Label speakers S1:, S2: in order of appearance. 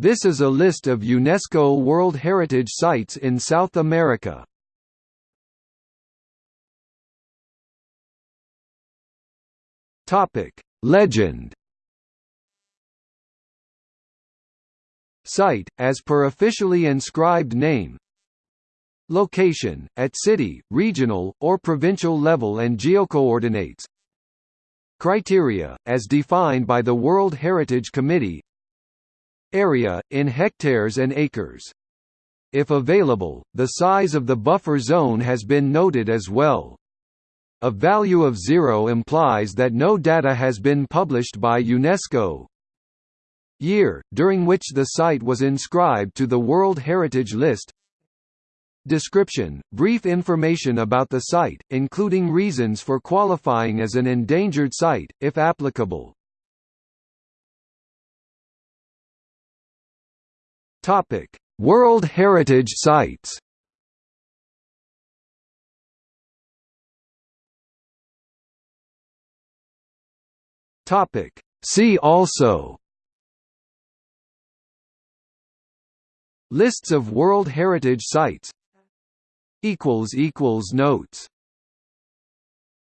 S1: This is a list of UNESCO World Heritage Sites in South America. Topic: Legend. Site, as per officially inscribed name. Location, at city, regional, or provincial level and geocoordinates. Criteria, as defined by the World Heritage Committee. Area, in hectares and acres. If available, the size of the buffer zone has been noted as well. A value of zero implies that no data has been published by UNESCO. Year, during which the site was inscribed to the World Heritage List Description – Brief information about the site, including reasons for qualifying as an endangered site, if applicable. World Heritage Sites Topic. See also Lists of World Heritage Sites Equals Equals Notes